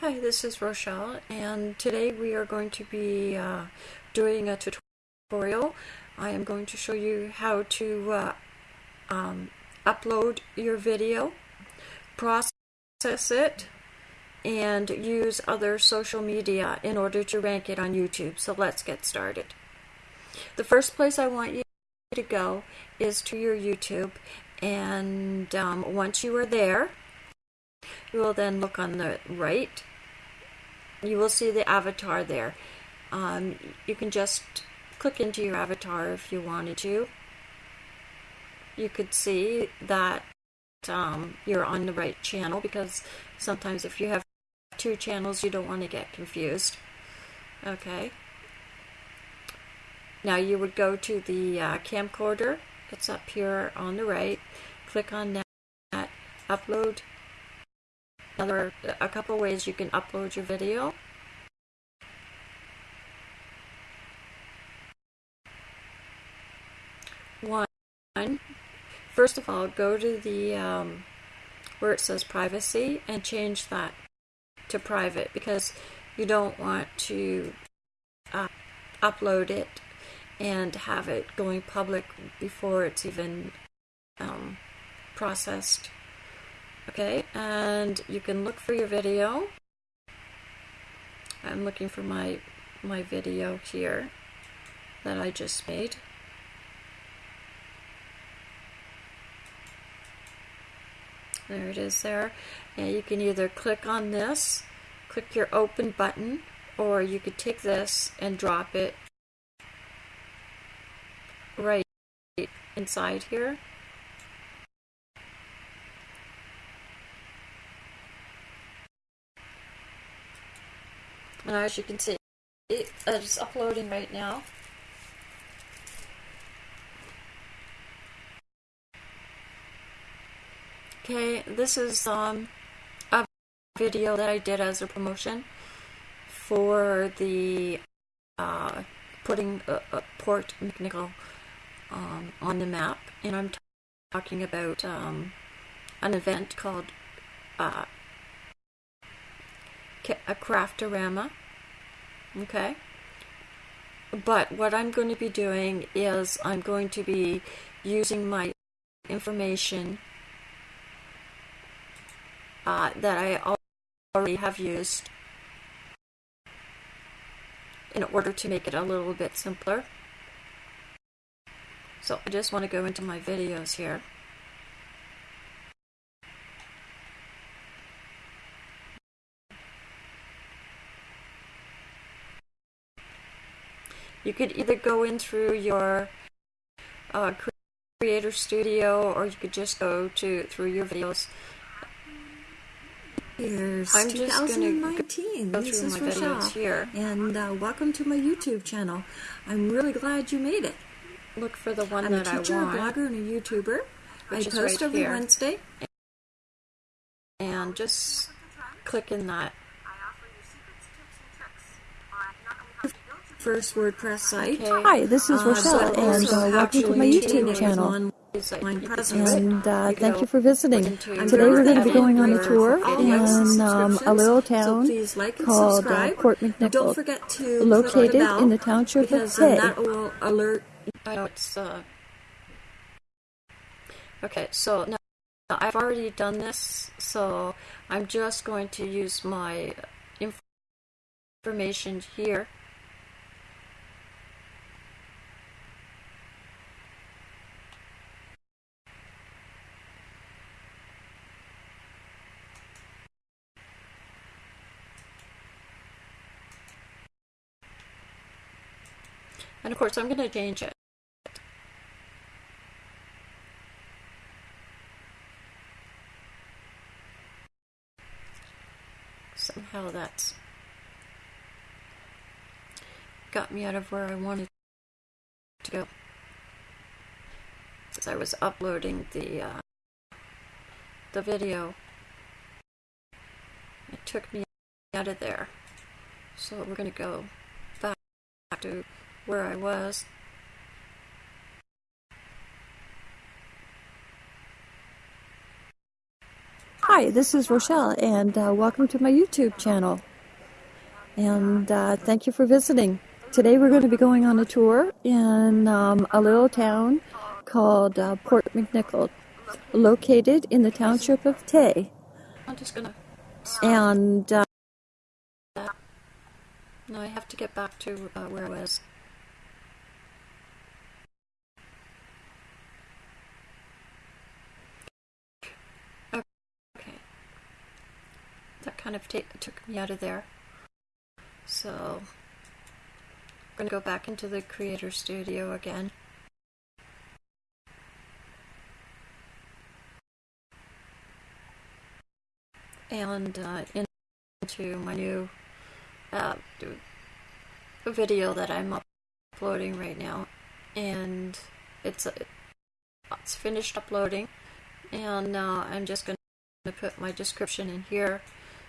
Hi, this is Rochelle, and today we are going to be uh, doing a tutorial. I am going to show you how to uh, um, upload your video, process it, and use other social media in order to rank it on YouTube. So let's get started. The first place I want you to go is to your YouTube, and um, once you are there, you will then look on the right you will see the avatar there. Um, you can just click into your avatar if you wanted to. You could see that um, you're on the right channel because sometimes if you have two channels you don't want to get confused. Okay. Now you would go to the uh, camcorder. It's up here on the right. Click on that. Upload another a couple ways you can upload your video. One, first of all, go to the um, where it says privacy and change that to private because you don't want to uh, upload it and have it going public before it's even um, processed Okay, and you can look for your video. I'm looking for my my video here that I just made. There it is there. And you can either click on this, click your open button, or you could take this and drop it right inside here. And as you can see, it is uploading right now. Okay, this is um, a video that I did as a promotion for the uh, putting a, a Port McNicoll um, on the map, and I'm talking about um, an event called uh, a craftorama okay? But what I'm going to be doing is I'm going to be using my information uh, that I already have used in order to make it a little bit simpler. So I just want to go into my videos here You could either go in through your uh, Creator Studio or you could just go to through your videos. Here's I'm 2019. Go this is Rochelle, here. and uh, welcome to my YouTube channel. I'm really glad you made it. Look for the one I'm that a teacher, I want. a blogger, and a YouTuber. I post right every here. Wednesday. And just click in that first WordPress site. Okay. Hi, this is Uh, Rochelle, so and uh, welcome to my YouTube channel. And uh, thank you for visiting. I'm Today we're going to be going on a tour for all the in um, a little town please like called uh, subscribe. Port Don't McNicoll, forget to click located in the township of Tay. that will alert I it's uh okay so now I've already done this so I'm just going to use my information here course I'm going to change it somehow that's got me out of where I wanted to go. As I was uploading the uh, the video, it took me out of there. So we're going to go back to where I was. Hi, this is Rochelle, and uh, welcome to my YouTube channel. And uh, thank you for visiting. Today we're going to be going on a tour in um, a little town called uh, Port McNicoll, located in the township of Tay. I'm just gonna. And uh, No, I have to get back to uh, where I was. Okay. That kind of took me out of there. So, I'm going to go back into the Creator Studio again. And uh, into my new uh, video that I'm uploading right now, and it's it's finished uploading, and now I'm just going to put my description in here.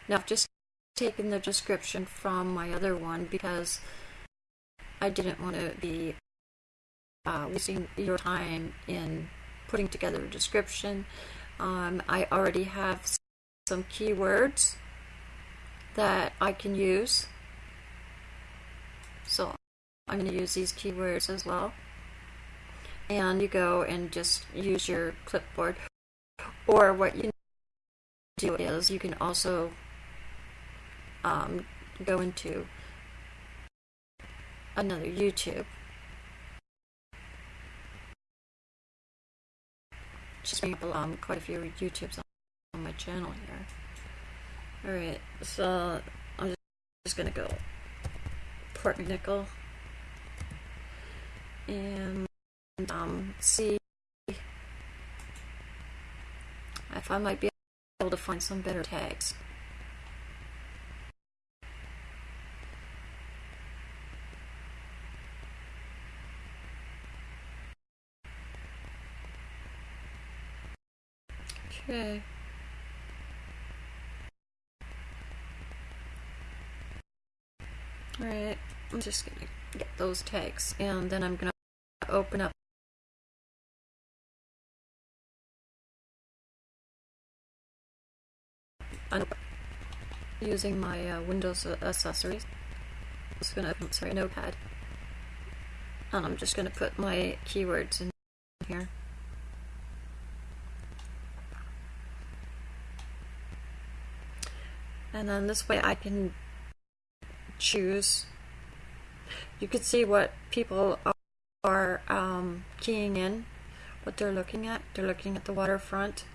Now I've just taken the description from my other one because I didn't want to be uh, wasting your time in putting together a description. Um, I already have some keywords that I can use. So I'm going to use these keywords as well. And you go and just use your clipboard. Or what you do is you can also um, go into another YouTube. Just bring up um, quite a few YouTubes on my channel here. Alright, so I'm just, gonna go Port McNicoll and um, see if I might be able to find some better tags. Okay. Alright, I'm just gonna get those tags and then I'm gonna open up using my uh, Windows accessories. I'm just gonna, open, sorry, notepad. And I'm just gonna put my keywords in here. And then this way I can choose. You can see what people are um, keying in, what they're looking at. They're looking at the waterfront.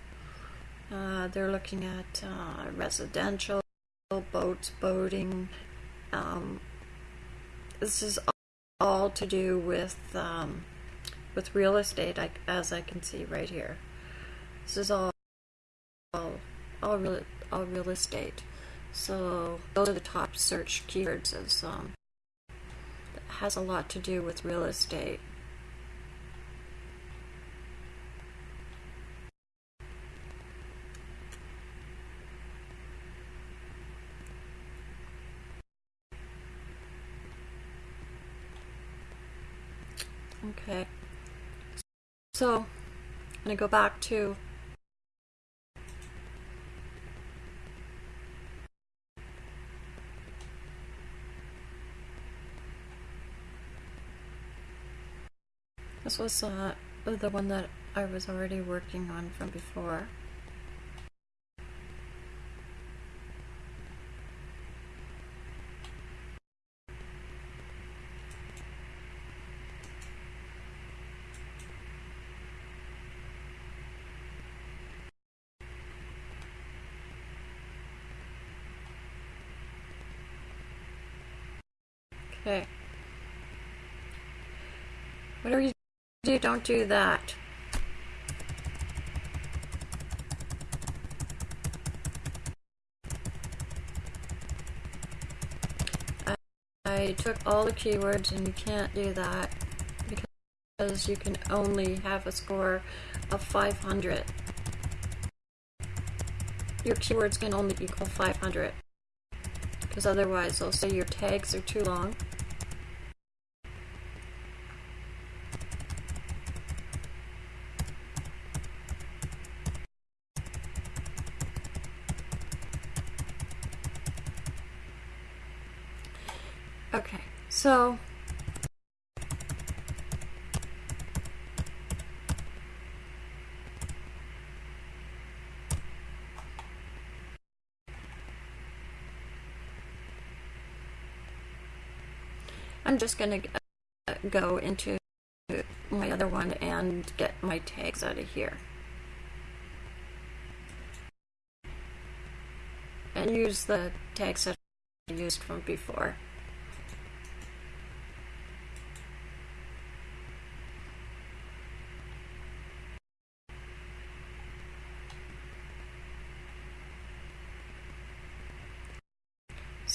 Uh, they're looking at uh, residential, boats, boating. Um, this is all to do with um, with real estate, I, as I can see right here. This is all all all real, all real estate. So those are the top search keywords as um, has a lot to do with real estate. Okay. So I'm going to go back to This was uh, the one that I was already working on from before. Okay. Whatever don't do that. I took all the keywords and you can't do that because you can only have a score of 500. Your keywords can only equal 500 because otherwise they'll say your tags are too long Okay, so I'm just going to uh, go into my other one and get my tags out of here. And use the tags that I used from before.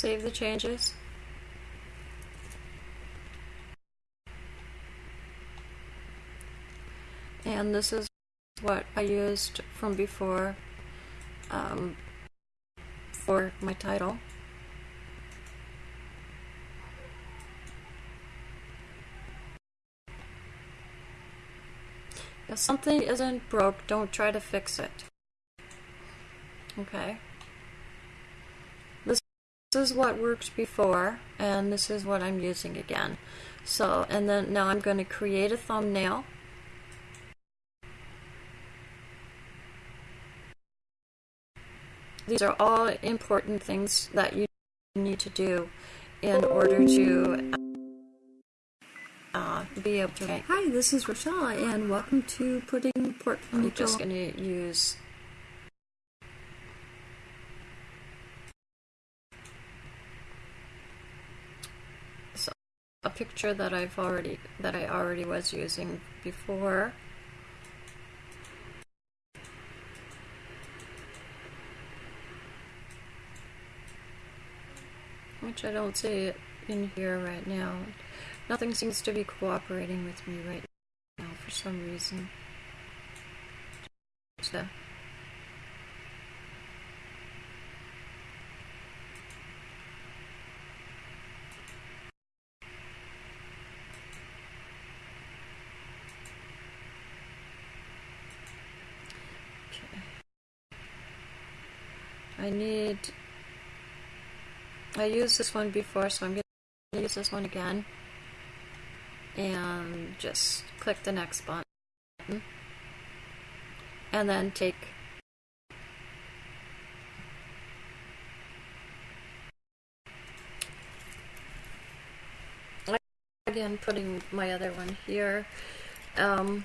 Save the changes. and this is what I used from before um, for my title. If something isn't broke, don't try to fix it. Okay. This is what worked before, and this is what I'm using again. So, and then now I'm going to create a thumbnail. These are all important things that you need to do in order to uh, be able to make. Hi, this is Rochelle, and welcome to Putting Pork I'm just going to use so, a picture that I've already that I already was using before. which I don't see it in here right now. Nothing seems to be cooperating with me right now for some reason. So. I need I used this one before, so I'm to use this one again. And just click the next button. And then take again putting my other one here. Um,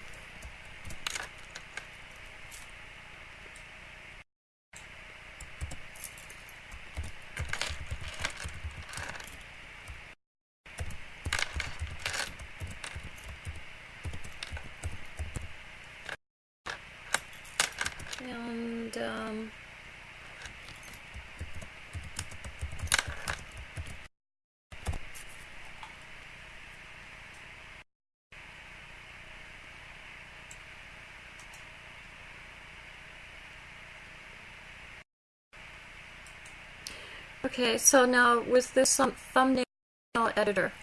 and um, okay so now with this thumbnail editor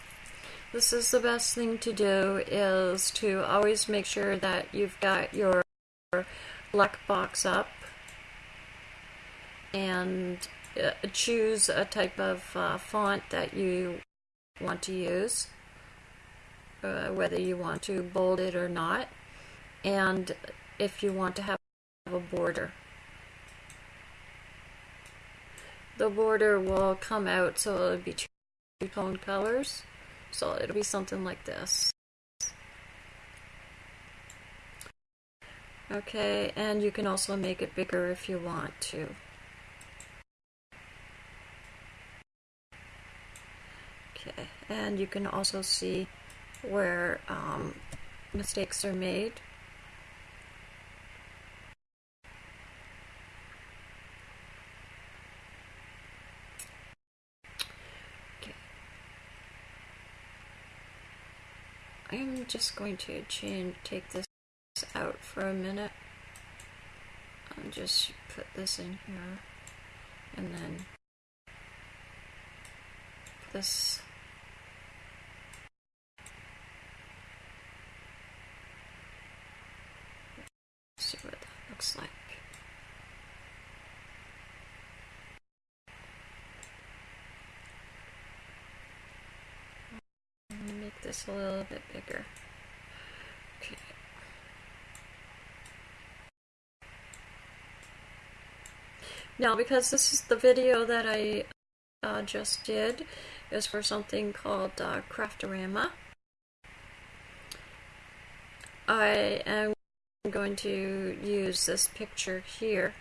this is the best thing to do is to always make sure that you've got your black box up and uh, choose a type of uh, font that you want to use, uh, whether you want to bold it or not, and if you want to have a border. The border will come out so it'll be two-tone colors, so it'll be something like this. Okay, and you can also make it bigger if you want to. Okay, and you can also see where um, mistakes are made. Okay. I'm just going to change, take this out for a minute. And just put this in here. And then this. See what that looks like this a little bit bigger. Okay. Now, because this is the video that I uh, just did, is for something called uh, Craftorama. I am going to use this picture here,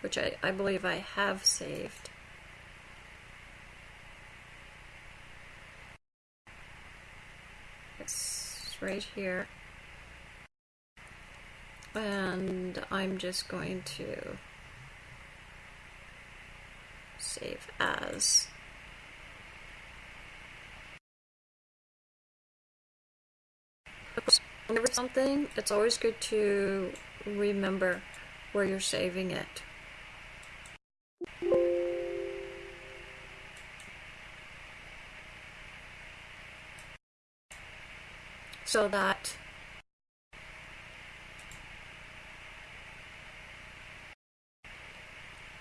which I, I believe I have saved. It's right here. And I'm just going to save as. Whenever something, it's always good to remember where you're saving it. So that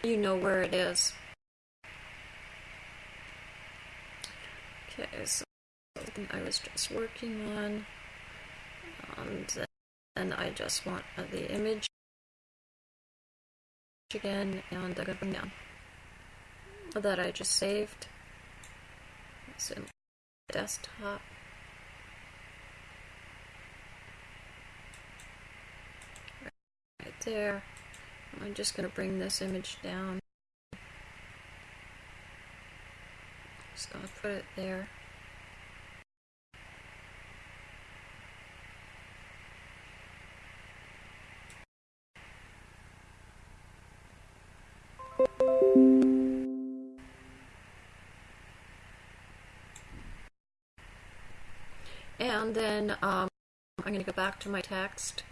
you know where it is. Okay, so something I was just working on, and then I just want the image again, and I'm gonna bring down that I just saved. It's in desktop. Right there. I'm just going to bring this image down. Just going to put it there. And then um, I'm going to go back to my text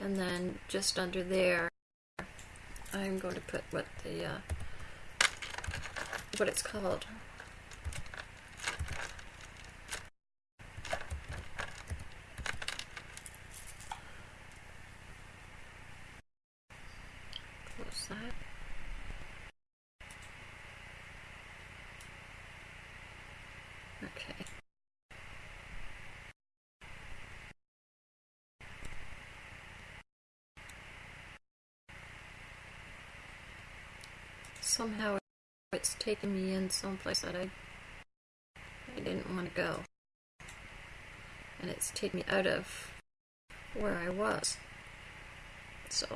and then just under there I'm going to put what the uh, what it's called. Close that. Okay. somehow it's taken me in someplace that I I didn't want to go. And it's taken me out of where I was. So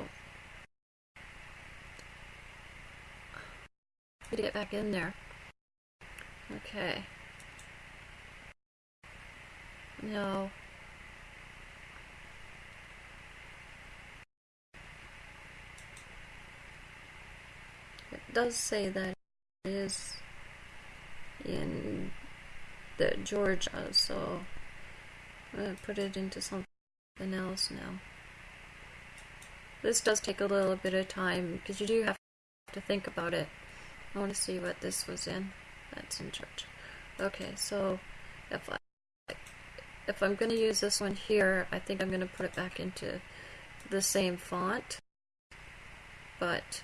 to get back in there. Okay. No. It does say that is in the Georgia, so I'm going to put it into something else now. This does take a little bit of time because you do have to think about it. I want to see what this was in. That's in Georgia. Okay, so if I if I'm going to use this one here, I think I'm going to put it back into the same font. But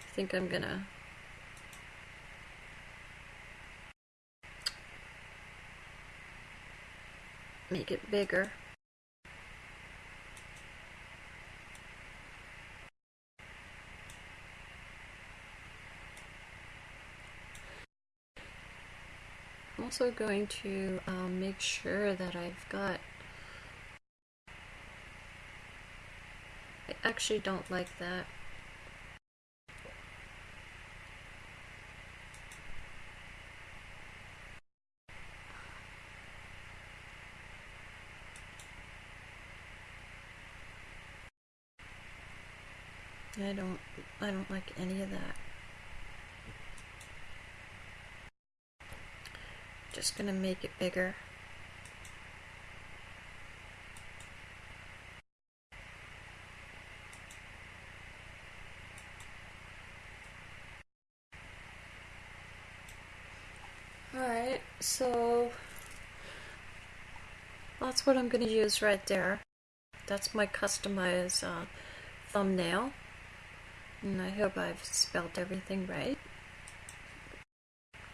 I think I'm gonna make it bigger. I'm also going to um, make sure that I've got I actually don't like that. I don't I don't like any of that. Just gonna make it bigger. Alright, so that's what I'm going to use right there. That's my customized uh, thumbnail. And I hope I've spelled everything right.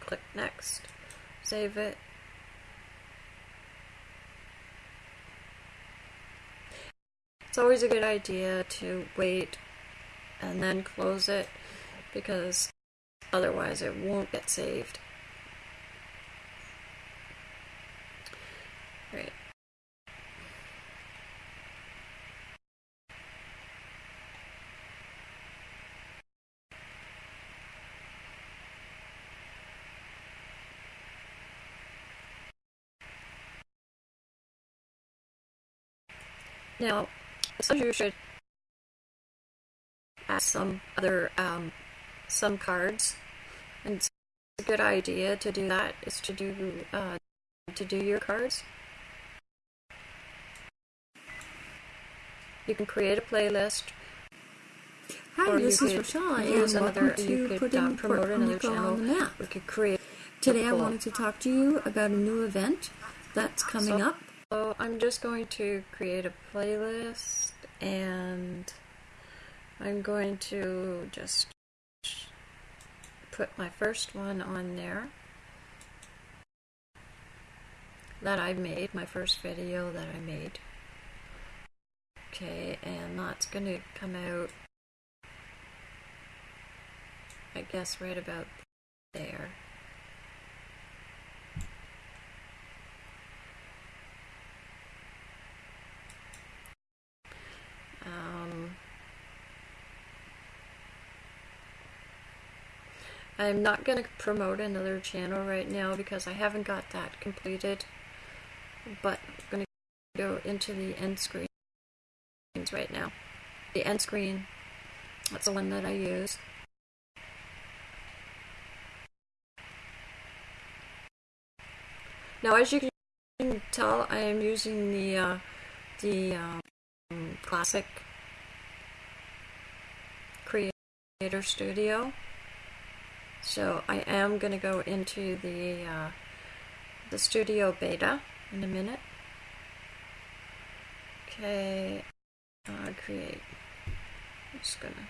Click next. save it. It's always a good idea to wait and then close it because otherwise it won't get saved. Right. Now, so you should add some other um, some cards, and it's a good idea to do that is to do uh, to do your cards. You can create a playlist. Hi, or this is use and another. welcome You to could putting promote Puerto another Rico channel. on the map. We could create. Today I wanted to talk to you about a new event that's coming So- up. So I'm just going to create a playlist and I'm going to just put my first one on there that I made, my first video that I made. Okay, and that's going to come out, I guess, right about there. Um, I'm not going to promote another channel right now because I haven't got that completed. But I'm going to go into the end screens right now. The end screen, that's the one that I use. Now, as you can tell, I am using the uh, the um, classic creator studio. So I am going to go into the uh, the studio beta in a minute. Okay uh, create. I'm just gonna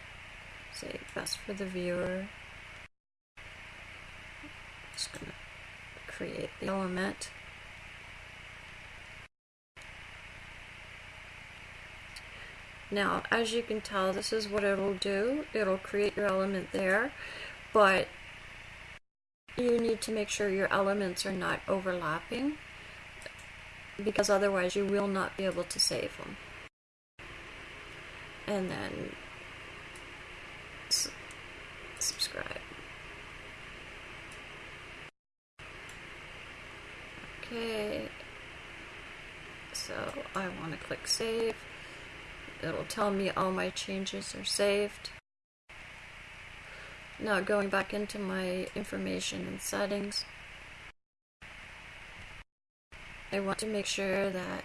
say best for the viewer. Just gonna create the element Now, as you can tell, this is what it'll do. It'll create your element there, but you need to make sure your elements are not overlapping because otherwise you will not be able to save them. And then subscribe. Okay, so I want to click save it'll tell me all my changes are saved. Now going back into my information and settings, I want to make sure that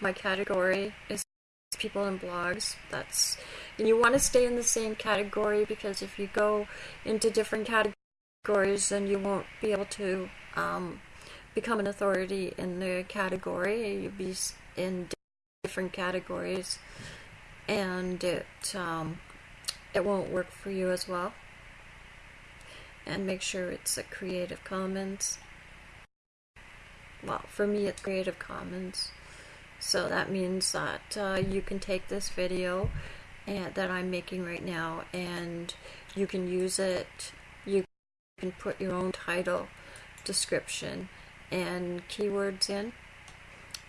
my category is people and blogs. That's and you want to stay in the same category because if you go into different categories, then you won't be able to um, become an authority in the category. You'll be in different categories, and it um, it won't work for you as well. And make sure it's a Creative Commons. Well, for me, it's Creative Commons. So that means that uh, you can take this video and, that I'm making right now and you can use it. You can put your own title, description, and keywords in.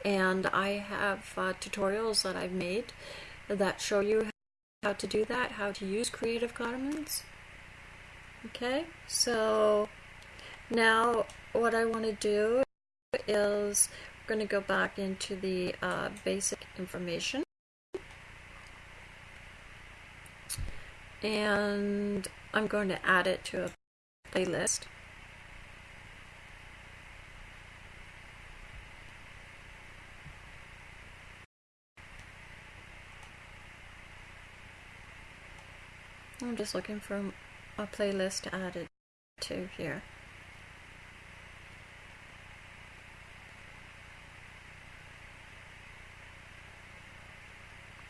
And I have uh, tutorials that I've made that show you how to do that, how to use Creative Commons. Okay, so now what I want to do is going to go back into the uh, basic information. And I'm going to add it to a playlist. I'm just looking for a playlist to add it to here.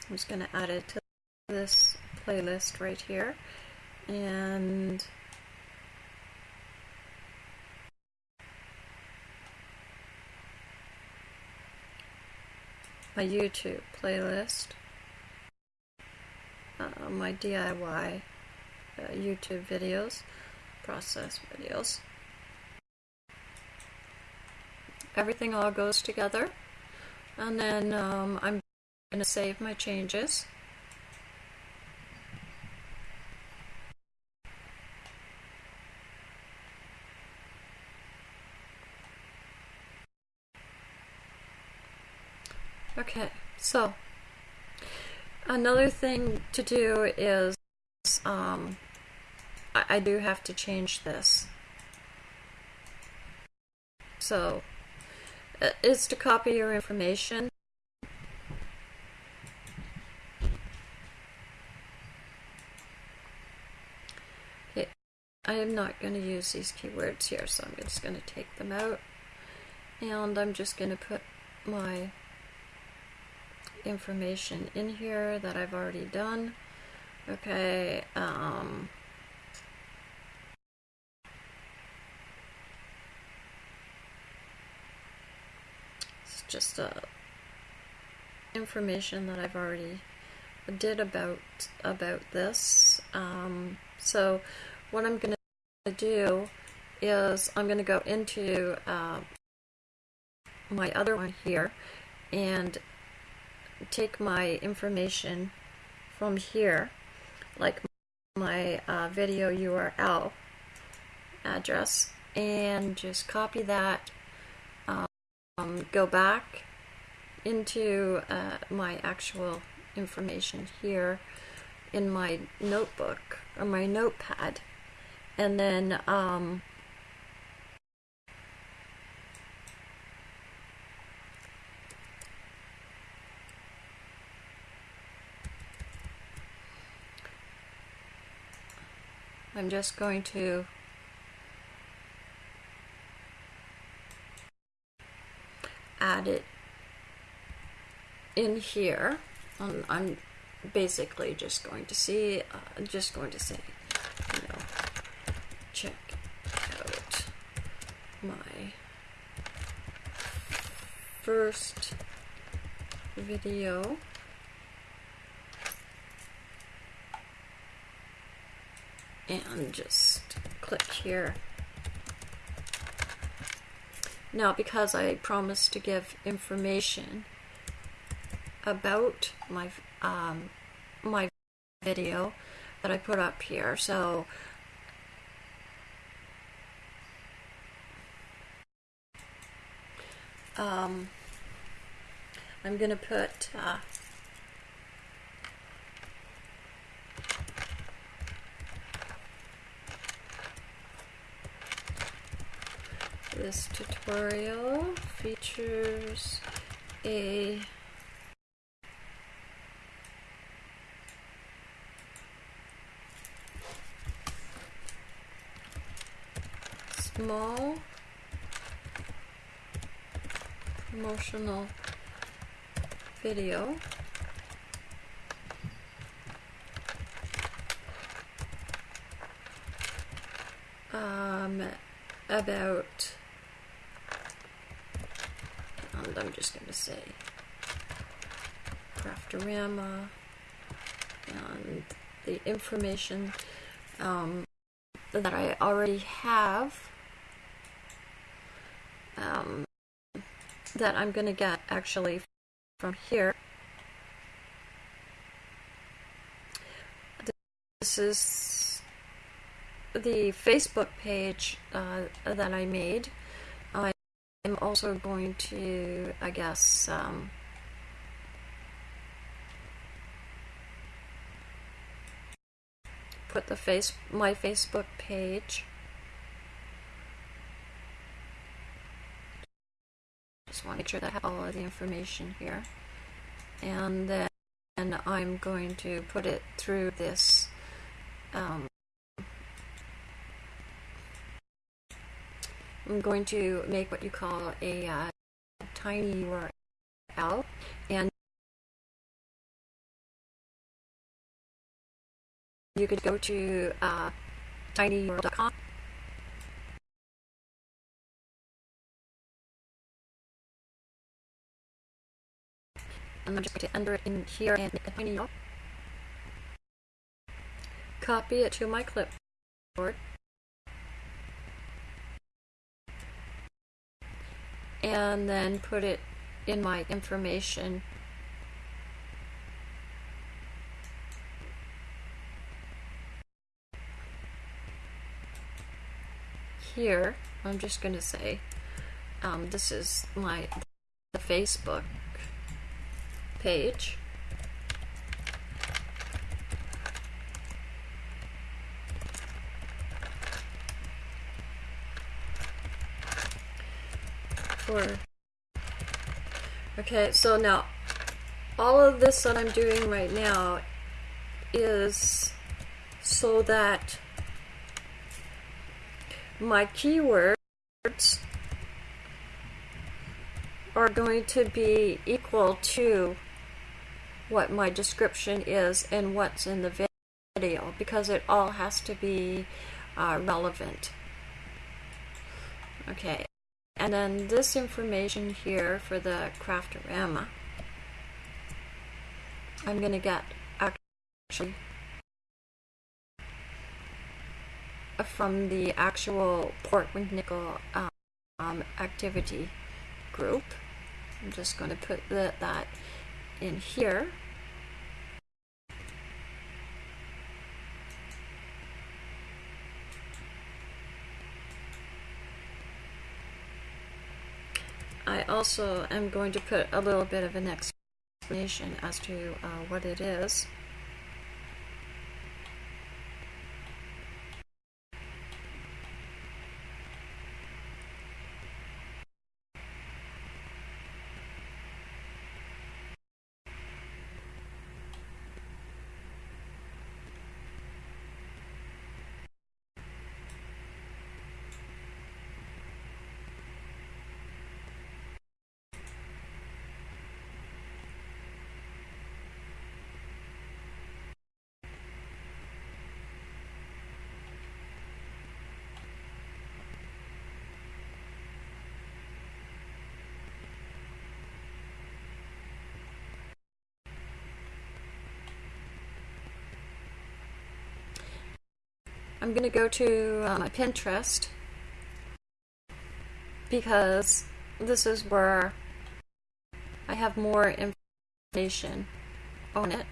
I'm just going to add it to this playlist right here. And my YouTube playlist, uh, my DIY uh, YouTube videos, process videos. Everything all goes together. And then um, I'm going to save my changes. Okay, so another thing to do is um, I, I do have to change this. So uh, is to copy your information. Okay, I am not going to use these keywords here, so I'm just going to take them out. And I'm just going to put my information in here that I've already done. Okay, um, it's just uh, information that I've already did about about this. Um, so what I'm going to do is I'm going to go into uh, my other one here and take my information from here, like my uh, video URL address, and just copy that, um, go back into uh, my actual information here in my notebook or my notepad, and then um, I'm just going to add it in here. Um, I'm basically just going to see, uh, just going to say, check out my first video. and just click here. Now because I promised to give information about my um, my video that I put up here so um, I'm gonna put uh, This tutorial features a small promotional video. Um, about and I'm just going to say Craftorama and the information um, that I already have um, that I'm going to get actually from here. This is the Facebook page uh, that I made. I'm also going to, I guess, um, put the face my Facebook page. want to make sure that I have all of the information here. And then and I'm going to put it through this um, I'm going to make what you call a uh, tiny URL and you could go to uh, tinyurl.com I'm just going to enter it in here and. Copy it to my clipboard. And then put it in my information here I'm just going to say um, this is my the Facebook page. For okay so now all of this that I'm doing right now is so that my keywords are going to be equal to what my description is and what's in the video because it all has to be uh, relevant. Okay, and then this information here for the Craftorama, I'm going to get actually from the actual Port Nickel um, activity group. I'm just going to put the, that in here. I also am going to put a little bit of an explanation as to uh, what it is. I'm going to go to uh, my Pinterest because this is where I have more information on it.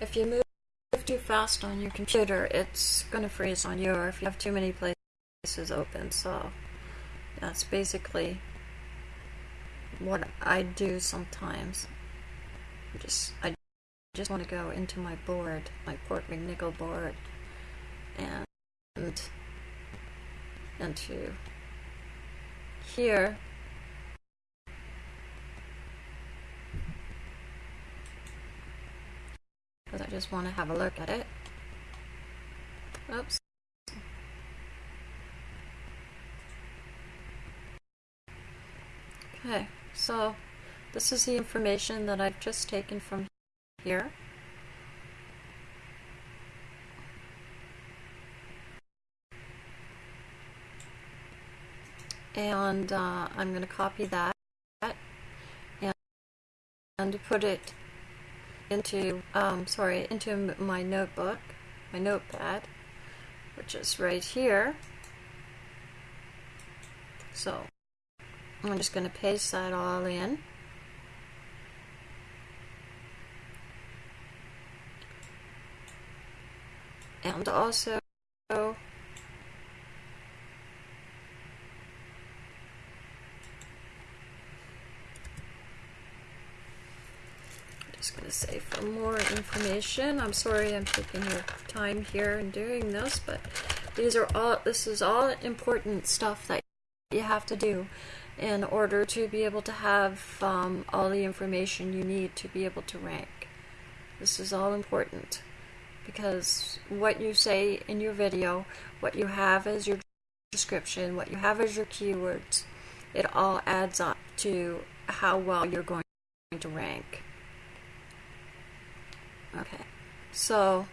If you move too fast on your computer, it's going to freeze on you, or if you have too many places open. So that's basically what I do sometimes. Just I just want to go into my board, my Port McNicoll board, and into here because I just want to have a look at it. Oops. Okay, so this is the information that I've just taken from here. And uh, I'm going to copy that and, and put it into, um, sorry, into my notebook, my notepad, which is right here. So I'm just going to paste that all in. And also just more information. I'm sorry I'm taking your time here and doing this, but these are all this is all important stuff that you have to do in order to be able to have um, all the information you need to be able to rank. This is all important because what you say in your video, what you have as your description, what you have as your keywords, it all adds up to how well you're going to rank. Okay, so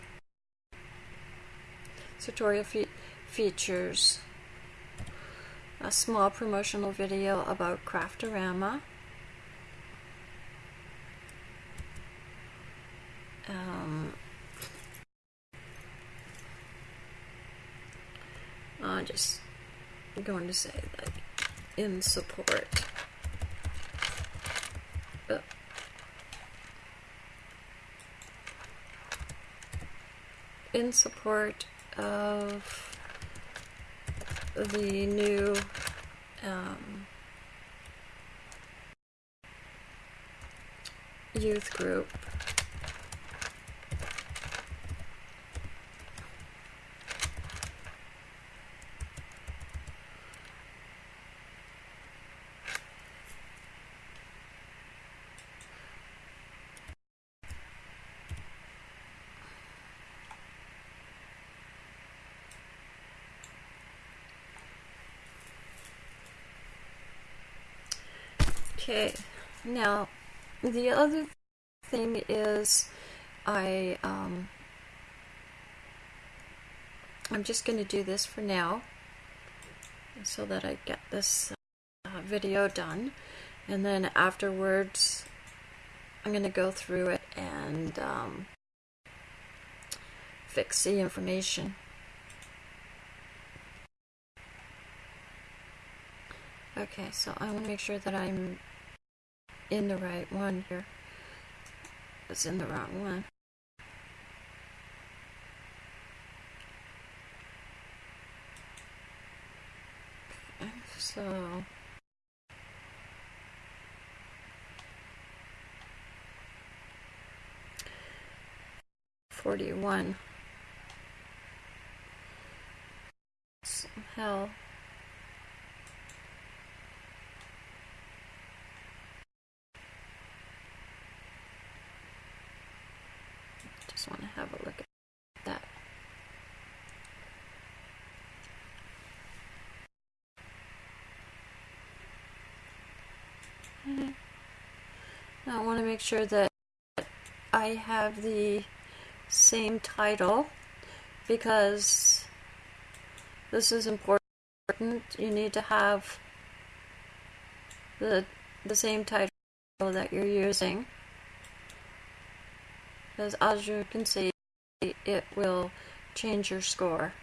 tutorial fe features a small promotional video about Craftorama. Um, I'm just going to say like in support. In support of the new um, youth group. Okay, now the other thing is I um, I'm just going to do this for now so that I get this uh, video done and then afterwards I'm going to go through it and um, fix the information. Okay, so I want to make sure that I'm in the right one here. It's in the wrong one. So forty-one. Hell. Just want to have a look at that. Mm-hmm. Now I want to make sure that I have the same title because this is important. You need to have the the same title that you're using because as you can see it will change your score.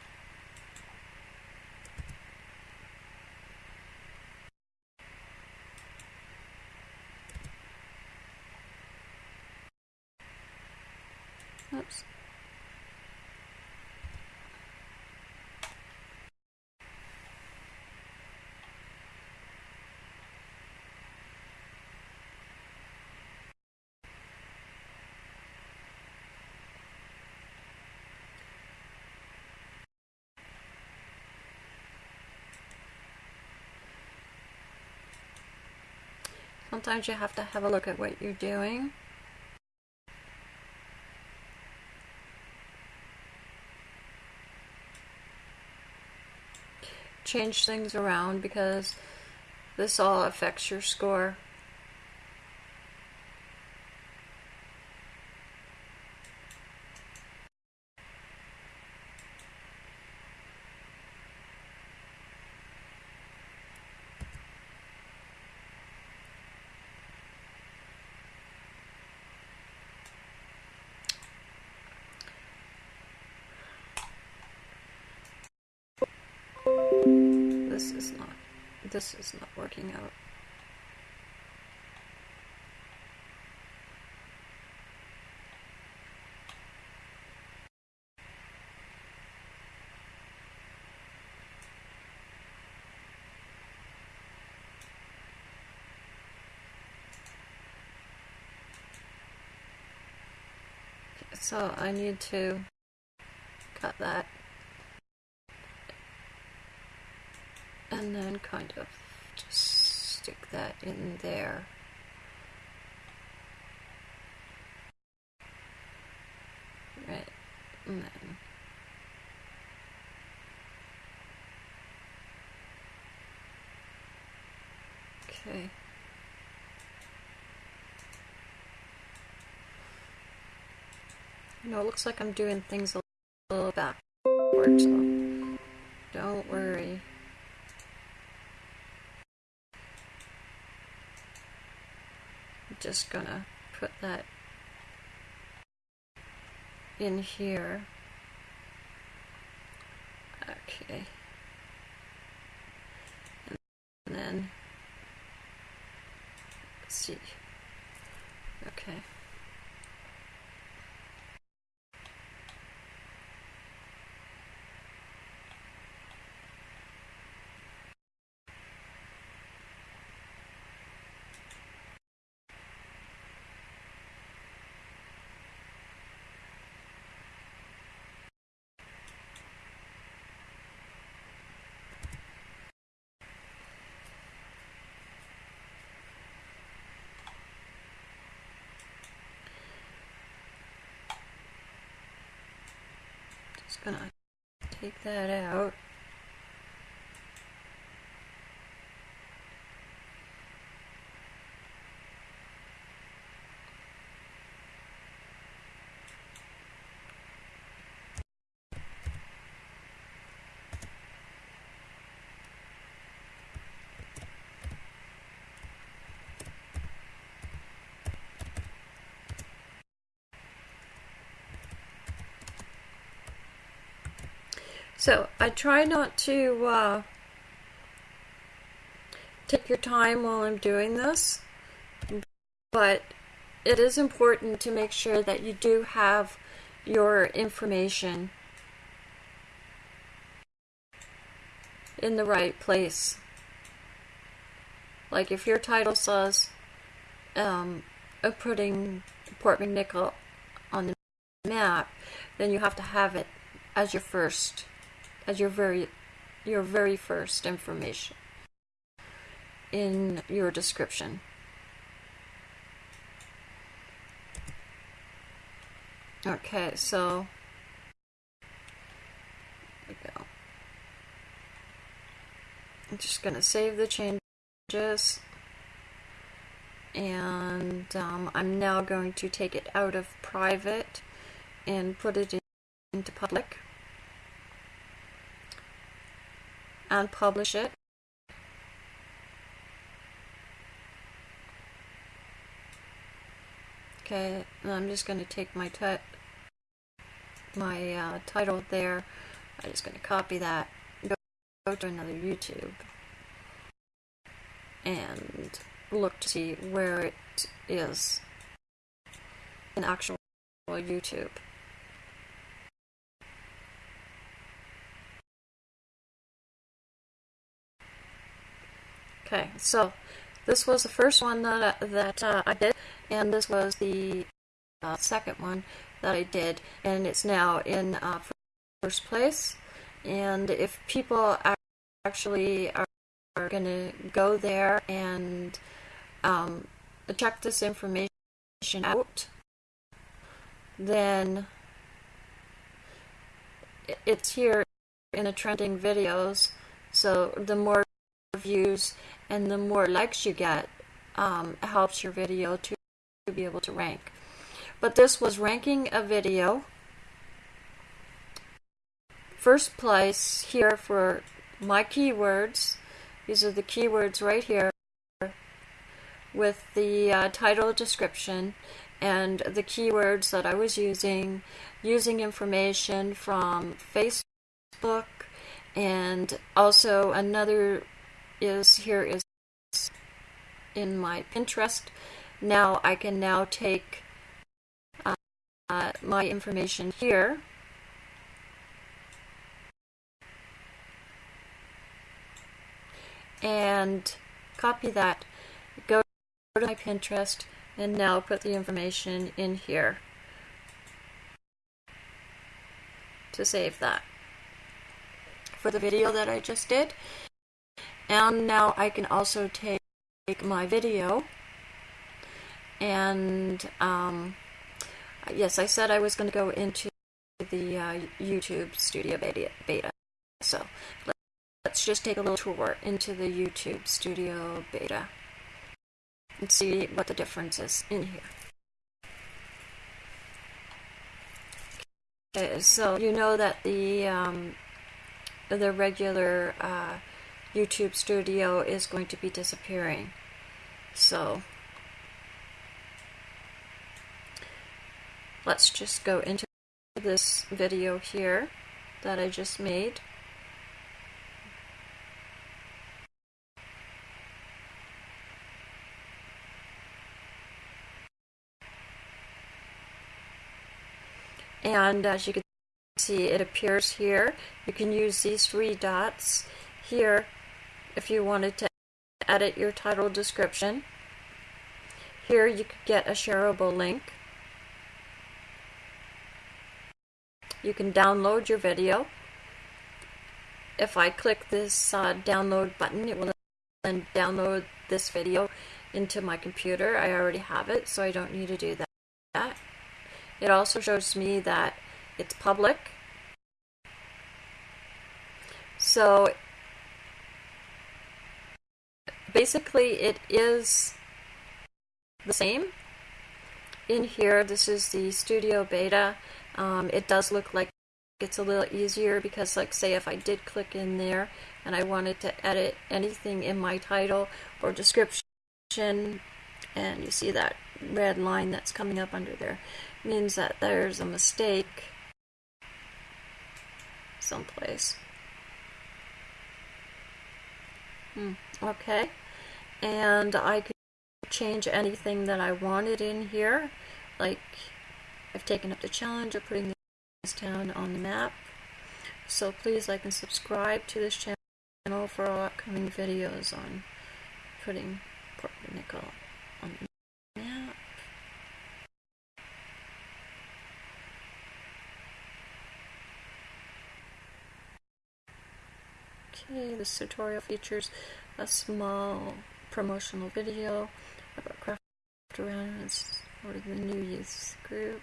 Oops. Sometimes you have to have a look at what you're doing. Change things around because this all affects your score. This is not, this is not working out. so I need to cut that and then kind of just stick that in there. Right, and then okay. You know, it looks like I'm doing things a little backwards, just gonna put that in here. Okay. And then, let's see. Okay. Just gonna take that out. So I try not to uh, take your time while I'm doing this, but it is important to make sure that you do have your information in the right place. Like if your title says um, putting Port McNicoll on the map, then you have to have it as your first as your very your very first information in your description. Okay, so we go. I'm just going to save the changes and um, I'm now going to take it out of private and put it in, into public. And publish it. Okay, I'm just going to take my my uh, title there. I'm just going to copy that, go, go to another YouTube, and look to see where it is in actual YouTube. Okay, so this was the first one that, I, that uh, I did, and this was the uh, second one that I did, and it's now in uh, first place. And if people actually are, are going to go there and um, check this information out, then it's here in the trending videos. So the more views and the more likes you get um, helps your video to, to be able to rank. But this was ranking a video. First place here for my keywords. These are the keywords right here with the uh, title description and the keywords that I was using, using information from Facebook and also another is here is in my Pinterest. Now I can now take uh, my information here and copy that, go to my Pinterest, and now put the information in here. to save that for the video that I just did. And now I can also take my video and um, yes, I said I was going to go into the uh, YouTube Studio beta. So let's just take a little tour into the YouTube Studio beta and see what the difference is in here. Okay, so you know that the um, the regular uh, YouTube Studio is going to be disappearing. So let's just go into this video here that I just made. And as you can see, it appears here. You can use these three dots here if you wanted to edit your title description. Here you could get a shareable link. You can download your video. If I click this uh, download button, it will then download this video into my computer. I already have it, so I don't need to do that. It also shows me that it's public. So basically it is the same. In here, this is the Studio Beta. Um, it does look like it's a little easier because like say if I did click in there and I wanted to edit anything in my title or description and you see that red line that's coming up under there means that there's a mistake someplace. Hmm. Okay, and I could change anything that I wanted in here, like I've taken up the challenge of putting this town on the map. So please like and subscribe to this channel for all upcoming videos on putting Port Nickel on the map. Okay, this tutorial features a small promotional video about craft around it's for the new youth group.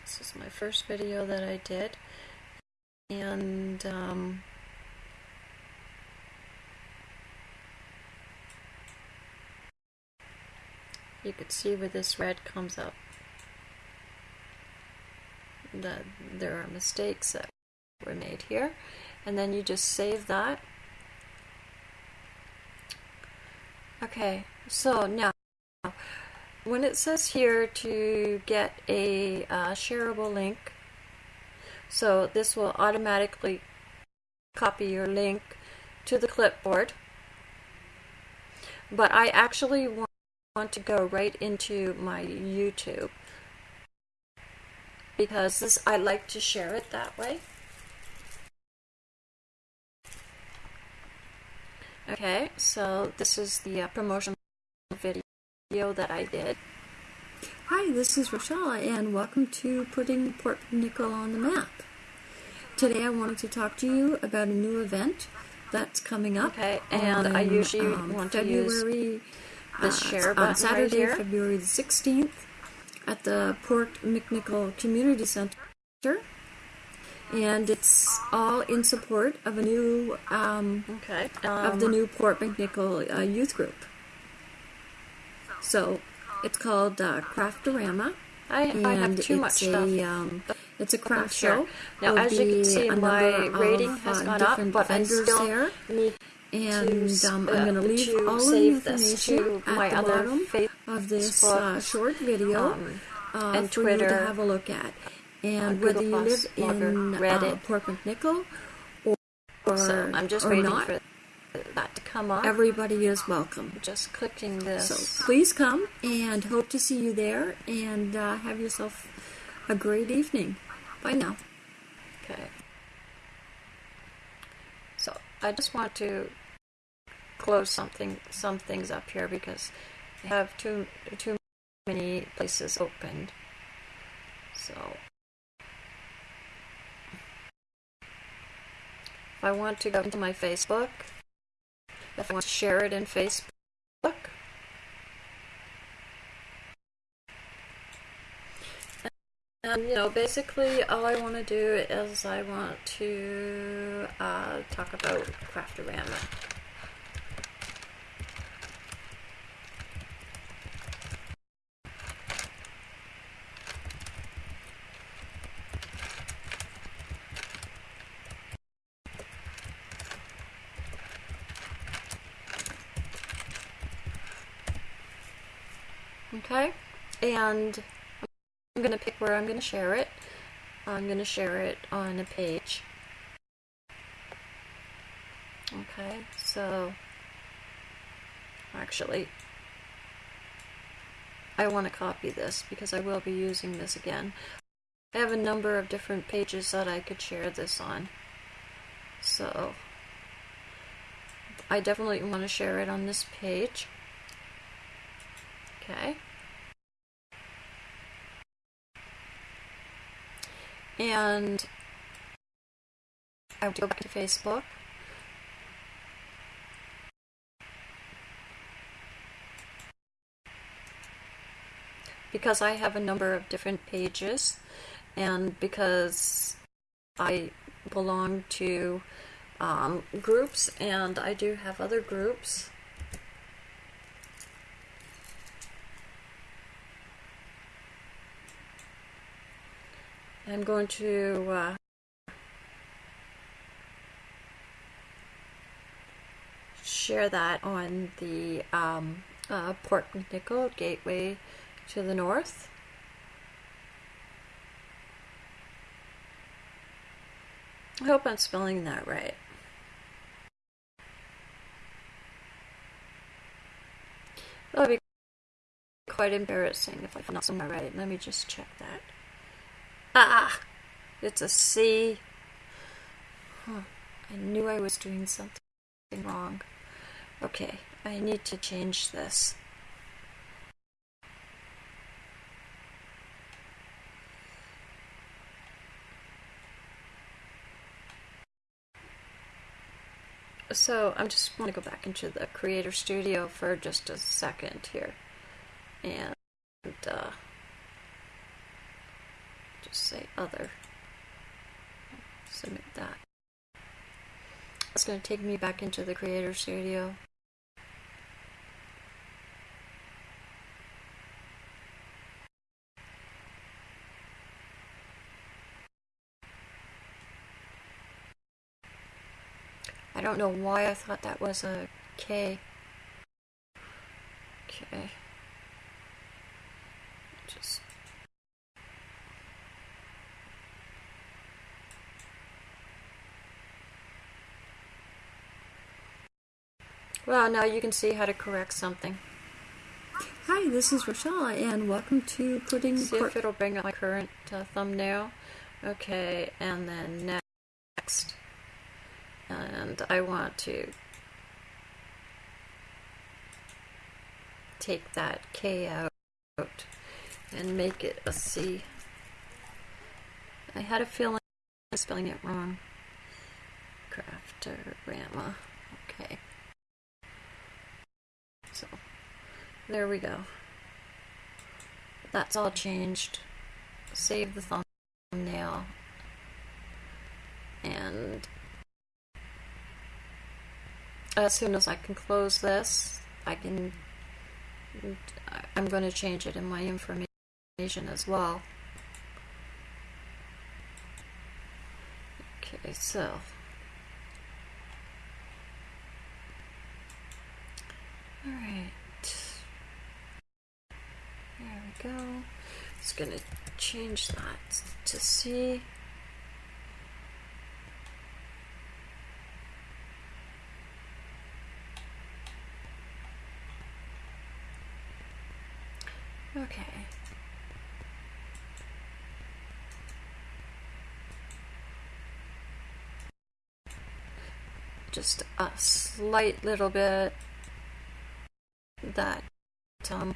This is my first video that I did. And um, you could see where this red comes up that there are mistakes that were made here. And then you just save that. Okay so now when it says here to get a uh, shareable link so this will automatically copy your link to the clipboard. But I actually want to go right into my YouTube because this I like to share it that way. Okay, so this is the uh, promotion video that I did. Hi, this is Rochelle, and welcome to Putting Port Nickel on the Map. Today I wanted to talk to you about a new event that's coming up. Okay, and on, I usually um, want to February, use this uh, share button on Saturday, right February the 16th at the Port McNicoll Community Center. And it's all in support of a new, um, okay. Um, of the new Port McNicoll uh, youth group. So it's called uh, Craftorama. I, I have too it's much a, stuff. Um, it's a craft sure. show. Now, There'll as you can see, my rating of, has uh, gone up, but I still there. need and to, um, I'm going to leave all the save information this to my at the other bottom of this uh, short video um, uh, and for Twitter, you to have a look at. And whether you live Plus, in Blogger, uh. Port McNicoll or, or, so I'm just or waiting not, for that to come up. everybody is welcome. just clicking this. So please come and hope to see you there and uh, have yourself a great evening. Bye now. Okay. So I just want to close something some things up here because Have too too many places opened. So if I want to go into my Facebook, if I want to share it in Facebook, and you know, basically all I want to do is I want to uh, talk about Craftorama. Okay, and I'm going to pick where I'm going to share it. I'm going to share it on a page. Okay, so actually, I want to copy this because I will be using this again. I have a number of different pages that I could share this on. So, I definitely want to share it on this page. Okay. And I would go back to Facebook. Because I have a number of different pages and because I belong to um, groups and I do have other groups I'm going to uh, share that on the um, uh, Port Nickel Gateway to the north. I hope I'm spelling that right. That would be quite embarrassing if I'm not spelling that right. Let me just check that. Ah! It's a C. Huh. I knew I was doing something wrong. Okay, I need to change this. So I'm just want to go back into the Creator Studio for just a second here. And uh, just say other. Submit that. It's going to take me back into the Creator Studio. I don't know why I thought that was a K. Okay. Just Well, now you can see how to correct something. Hi, this is Rochelle, and welcome to Putting See if it'll bring up my current uh, thumbnail. Okay, and then next. And I want to take that K out and make it a C. I had a feeling I was spelling it wrong. Craftorama. Okay. So there we go. That's all changed. Save the thumbnail. And as soon as I can close this, I can I'm going to change it in my information as well. Okay, so Alright. There we go. Just gonna change that to C. Okay. just a slight little bit that um,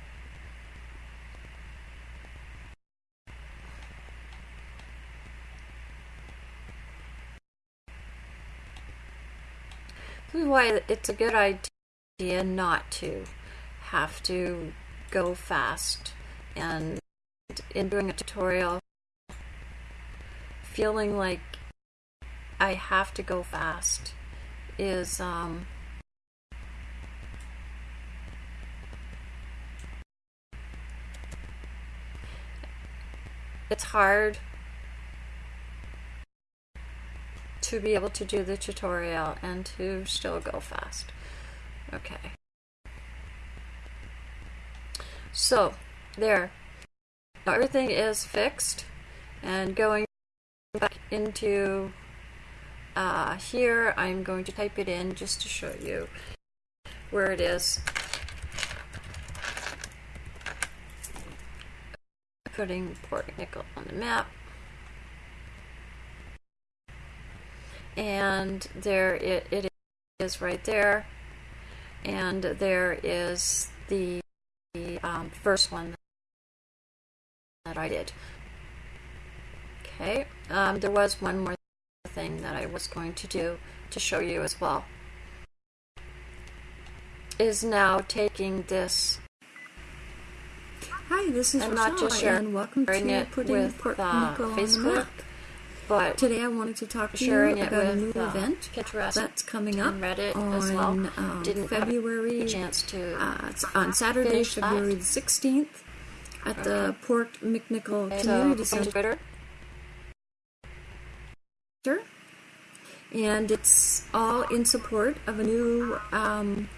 this is why it's a good idea not to have to go fast and in doing a tutorial feeling like I have to go fast is um, it's hard to be able to do the tutorial and to still go fast. Okay. So, there. Everything is fixed and going back into uh, here I'm going to type it in just to show you where it is. Putting Port Nickel on the map. And there it, it is right there. And there is the um, first one that I did. Okay, um, there was one more thing that I was going to do to show you as well. Is now taking this Hi, this is and Rochelle, not just sharing and welcome to it putting with Port uh, on the Facebook, but Today I wanted to talk to you about a new uh, event Pinterest that's coming up Reddit on as well. um, Didn't February a chance to uh, it's on Saturday. February the 16th at the Port McNicoll Okay, Community so, Center. And it's all in support of a new um,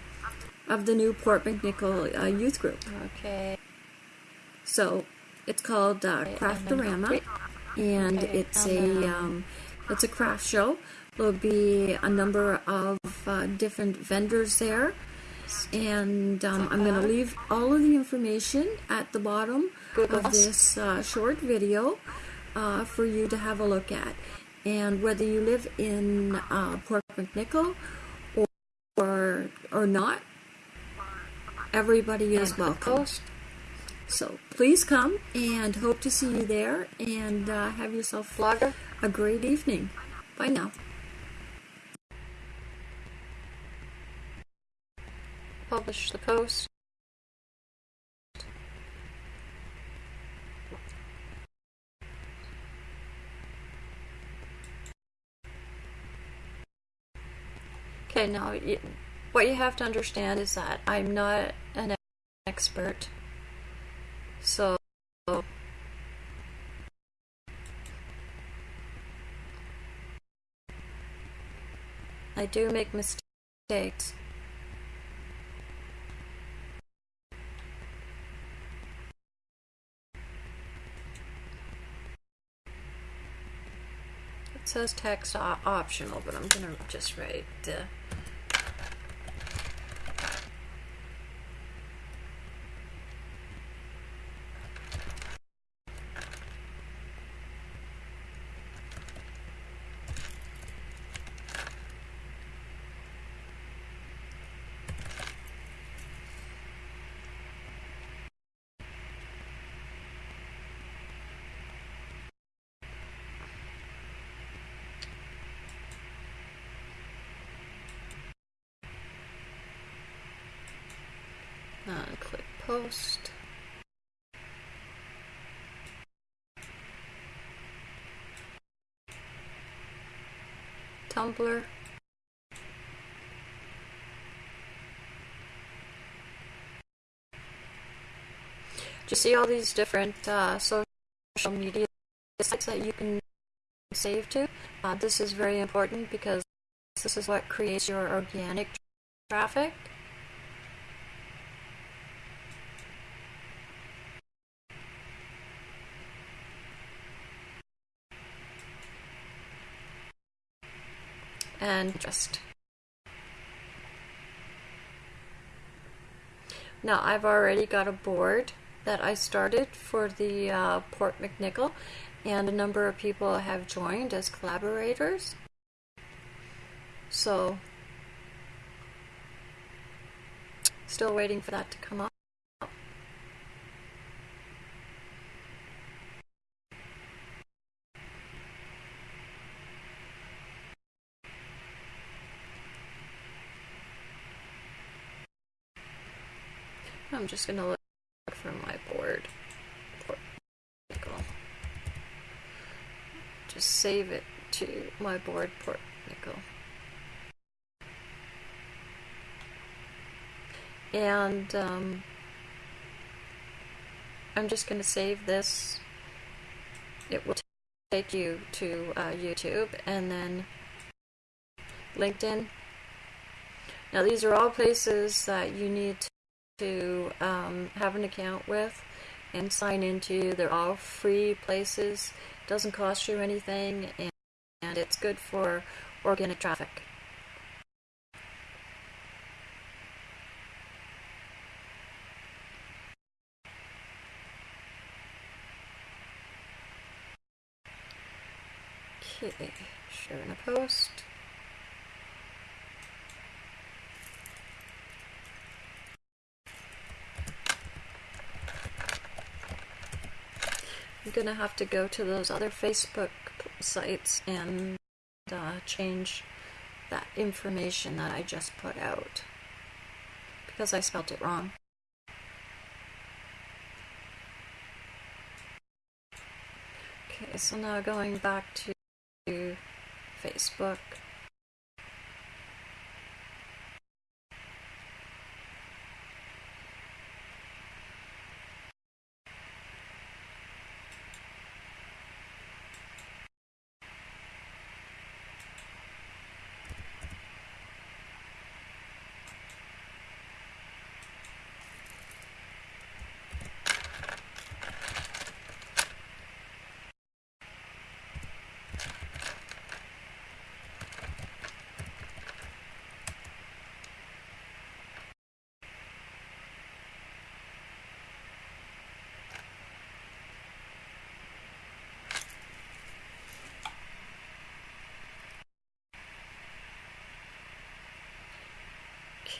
of the new Port McNicoll uh, youth group. Okay. So it's called uh, Craftorama, and it's a um, it's a craft show. There'll be a number of uh, different vendors there, and um, I'm going to leave all of the information at the bottom of this uh, short video uh, for you to have a look at. And whether you live in uh, Port McNicoll or, or or not, everybody is welcome. So please come and hope to see you there and uh, have yourself Blogger. a great evening. Bye now. Publish the post. Okay, now what you have to understand is that I'm not an expert. So I do make mistakes. It says text optional, but I'm gonna just write. Uh, post. Tumblr. Just see all these different uh, social media sites that you can save to. Uh, this is very important because this is what creates your organic traffic. and just. Now I've already got a board that I started for the uh, Port McNicoll and a number of people have joined as collaborators. So still waiting for that to come up. I'm just going to look for my board. Just save it to my board Port McNicoll. And um, I'm just going to save this. It will take you to uh, YouTube and then LinkedIn. Now these are all places that you need to um, have an account with and sign into. They're all free places, doesn't cost you anything, and, and it's good for organic traffic. Okay, sharing a post. I'm gonna have to go to those other Facebook sites and uh, change that information that I just put out because I spelt it wrong. Okay, so now going back to Facebook.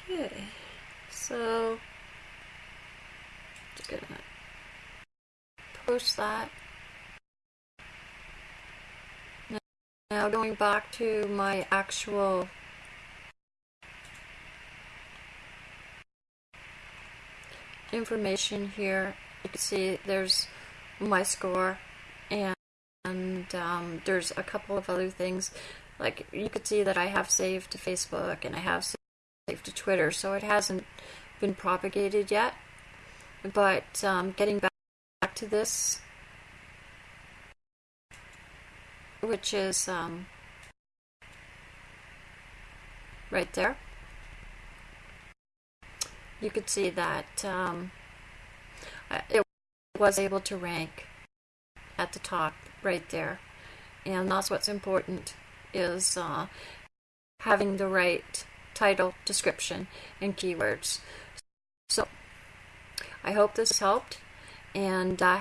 Okay, so just gonna post that. Now going back to my actual information here, you can see there's my score and, and um, there's a couple of other things like you could see that I have saved to Facebook and I have saved to Twitter, so it hasn't been propagated yet. But um, getting back, back to this, which is um, right there, you could see that um, it was able to rank at the top right there. And that's what's important is uh, having the right title, description, and keywords. So I hope this helped, and uh,